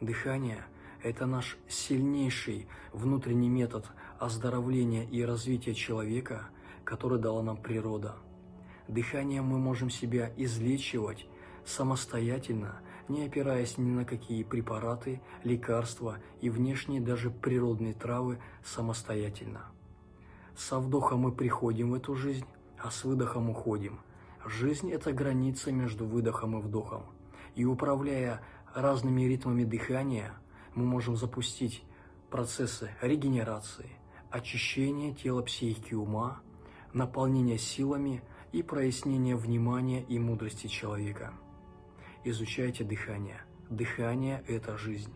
Дыхание – это наш сильнейший внутренний метод оздоровления и развития человека, который дала нам природа. Дыханием мы можем себя излечивать самостоятельно, не опираясь ни на какие препараты, лекарства и внешние даже природные травы самостоятельно. Со вдохом мы приходим в эту жизнь, а с выдохом уходим. Жизнь – это граница между выдохом и вдохом. И управляя разными ритмами дыхания, мы можем запустить процессы регенерации, очищения тела, психики, ума, наполнения силами и прояснения внимания и мудрости человека. Изучайте дыхание. Дыхание – это жизнь.